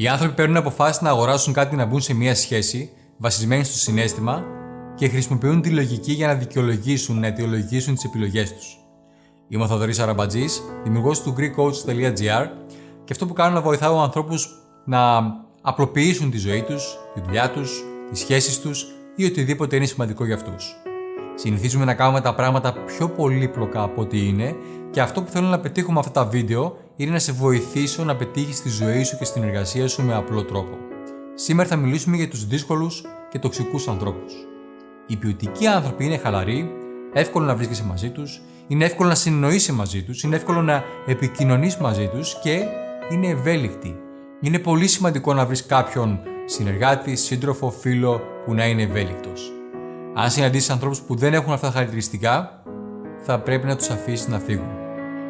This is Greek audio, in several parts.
Οι άνθρωποι παίρνουν αποφάσεις να αγοράσουν κάτι να μπουν σε μια σχέση βασισμένη στο συνέστημα και χρησιμοποιούν τη λογική για να δικαιολογήσουν, να αιτιολογήσουν τις επιλογές τους. Είμαι ο Θοδωρής Αραμπατζής, δημιουργός του GreekCoach.gr και αυτό που κάνω να βοηθάω ανθρώπους να απλοποιήσουν τη ζωή τους, τη δουλειά τους, τις σχέσεις τους ή οτιδήποτε είναι σημαντικό για αυτούς. Συνηθίζουμε να κάνουμε τα πράγματα πιο πολύπλοκα από ό,τι είναι και αυτό που θέλω να πετύχω με αυτά τα βίντεο είναι να σε βοηθήσω να πετύχεις τη ζωή σου και στην εργασία σου με απλό τρόπο. Σήμερα θα μιλήσουμε για τους δύσκολους και τοξικούς ανθρώπους. Οι ποιοτικοί άνθρωποι είναι χαλαροί, εύκολο να βρίσκεσαι μαζί τους, είναι εύκολο να συνεννοείσαι μαζί τους, είναι εύκολο να επικοινωνείς μαζί τους και είναι ευέλικτοι. Είναι πολύ σημαντικό να βρεις κάποιον συνεργάτη, σύντροφο, φίλο που να είναι ευέλικτος. Αν συναντήσεις ανθρώπους που δεν έχουν αυτά τα χαρακτηριστικά, θα πρέπει να τους αφήσεις να φύγουν.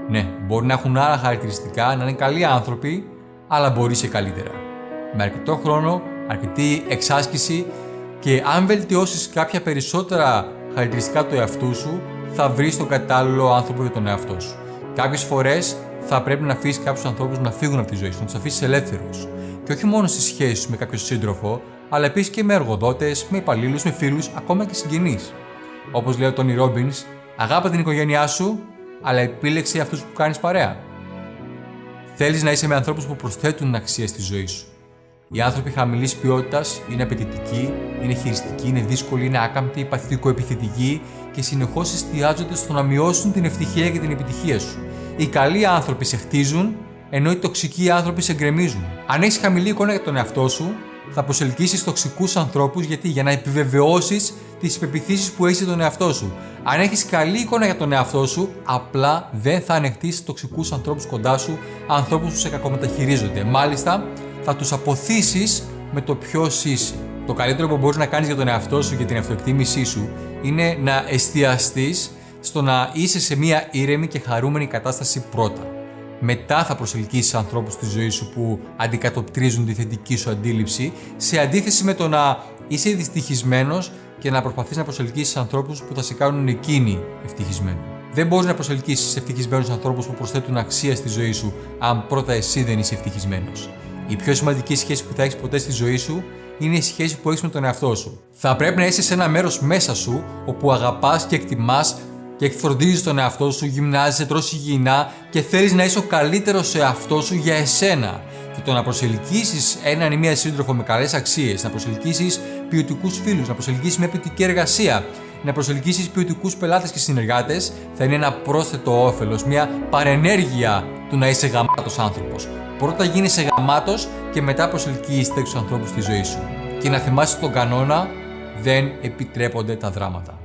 Ναι, μπορεί να έχουν άλλα χαρακτηριστικά, να είναι καλοί άνθρωποι, αλλά μπορεί σε καλύτερα. Με αρκετό χρόνο, αρκετή εξάσκηση και αν βελτιώσεις κάποια περισσότερα χαρακτηριστικά του εαυτού σου, θα βρεις τον κατάλληλο άνθρωπο για τον εαυτό σου. Κάποιες φορές θα πρέπει να αφήσεις κάποιους ανθρώπους να φύγουν από τη ζωή σου, να τους αφήσεις ελεύθερους. Και όχι μόνο στι σχέσει σου με κάποιο σύντροφο, αλλά επίσης και με εργοδότες, με υπαλλήλους, με φίλους, ακόμα και συγγενείς. Όπως λέει ο Τόνι Ρόμπινς, αγάπα την οικογένειά σου, αλλά επίλεξε αυτούς που κάνεις παρέα. Θέλεις να είσαι με ανθρώπους που προσθέτουν αξία στη ζωή σου. Οι άνθρωποι χαμηλής ποιότητας είναι απαιτητικοί, είναι χειριστικοί, είναι δύσκολοι, είναι άκαμπτοι, παθητικοεπιθετικοί και συνεχώς εστιάζονται στο να μειώσουν την ευτυχία και την επιτυχία σου. Οι καλοί άνθρωποι σε χτίζουν, ενώ οι τοξικοί άνθρωποι σε γκρεμίζουν. Αν έχεις χαμηλή εικόνα για τον εαυτό σου, θα προσελκύσεις τοξικούς ανθρώπους γιατί για να επιβεβαιώσεις τις πεπιθήσεις που έχεις τον εαυτό σου. Αν έχεις καλή εικόνα για τον εαυτό σου, απλά δεν θα ανεχτείς τοξικούς ανθρώπους κοντά σου, ανθρώπους που σε κακομεταχειρίζονται. Μάλιστα, θα τους αποθήσεις με το ποιο είσαι. Το καλύτερο που μπορείς να κάνεις για τον εαυτό σου και την αυτοεκτίμησή σου είναι να εστιαστείς στο να είσαι σε μια ήρεμη και χαρούμενη κατάσταση πρώτα. Μετά θα προσελκύσεις ανθρώπους στη ζωή σου που αντικατοπτρίζουν τη θετική σου αντίληψη, σε αντίθεση με το να είσαι δυστυχισμένος και να προσπαθείς να προσελκύσεις ανθρώπους που θα σε κάνουν εκείνοι ευτυχισμένοι. Δεν μπορείς να προσελκύσεις ευτυχισμένους ανθρώπους που προσθέτουν αξία στη ζωή σου, αν πρώτα εσύ δεν είσαι ευτυχισμένος. Η πιο σημαντική σχέση που θα έχεις ποτέ στη ζωή σου είναι η σχέση που έχεις με τον εαυτό σου. Θα πρέπει να είσαι σε ένα μέρος μέσα σου όπου αγαπάς και εκτιμάς και φροντίζει τον εαυτό σου, γυμνάζεσαι, τρώσει υγιεινά και θέλεις να είσαι ο καλύτερος σε εαυτό σου για εσένα. Και το να προσελκύσεις έναν ή μία σύντροφο με καλές αξίες, να προσελκύσεις ποιοτικούς φίλους, να προσελκύσεις μια ποιοτική εργασία, να προσελκύσεις ποιοτικούς πελάτες και συνεργάτες, θα είναι ένα πρόσθετο όφελος, μια παρενέργεια του να είσαι γαμάτος άνθρωπος. Πρώτα γίνεσαι γαμάτος και μετά προσελκύεις τέτοιους ανθρώπους στη ζωή σου. Και να θυμάσαι τον κανόνα, δεν επιτρέπονται τα δράματα.